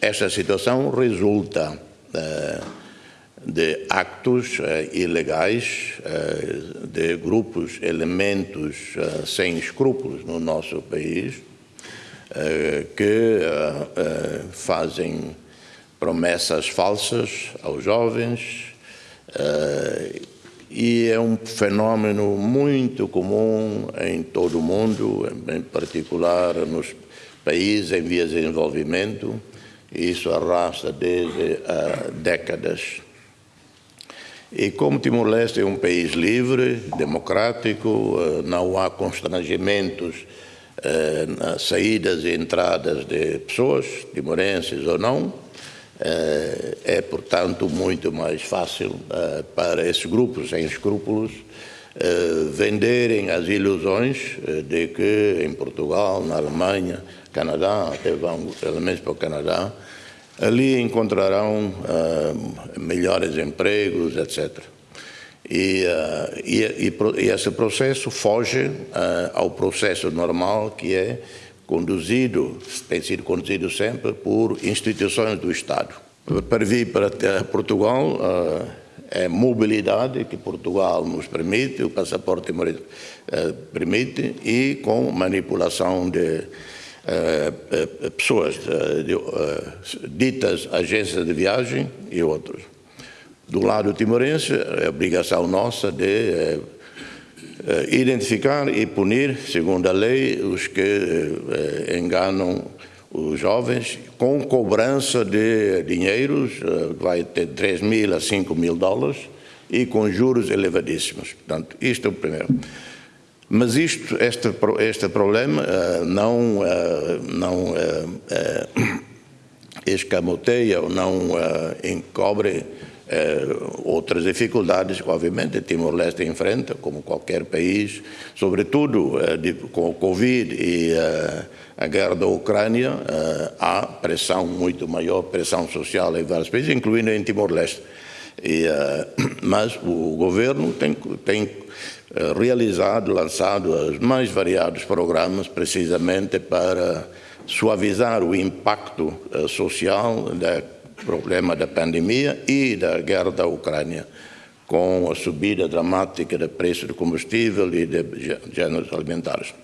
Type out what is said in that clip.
Esta situação resulta uh, de actos uh, ilegais uh, de grupos, elementos sem escrúpulos no nosso país, que fazem promessas falsas aos jovens e é um fenômeno muito comum em todo o mundo, em particular nos países em vias de desenvolvimento, isso arrasta desde uh, décadas. E como Timor-Leste é um país livre, democrático, uh, não há constrangimentos uh, nas saídas e entradas de pessoas, timorenses ou não, é, portanto, muito mais fácil para esses grupos sem escrúpulos venderem as ilusões de que em Portugal, na Alemanha, Canadá, até vão pelo menos para o Canadá, ali encontrarão uh, melhores empregos, etc. E, uh, e, e, e, esse processo foge uh, ao processo normal que é conduzido, tem sido conduzido sempre por instituições do Estado. Para vir para Portugal, mobilidade que Portugal nos permite, o passaporte permite, e com manipulação de eh, eh, pessoas eh, ditas agências de viagem e outros. Do lado timorense, é obrigação nossa de identificar e punir, segundo a lei, os que enganam os jovens com cobrança de dinheiros, vai ter 3 mil a 5 mil dólares e com juros elevadíssimos. Portanto, isto é o primeiro. Mas isto, este, este problema uh, não, uh, não escamoteia ou não encobre outras dificuldades que, obviamente, Timor-Leste enfrenta, como qualquer país, sobretudo de, com o Covid e a guerra da Ucrânia, há pressão muito maior, pressão social em vários países, incluindo em Timor-Leste. mas o governo tem, tem eh, realizado, lançado os mais variados programas precisamente para suavizar o impacto eh, social do problema da pandemia e da guerra da Ucrânia, com a subida dramática do preço do combustível e de gêneros alimentares.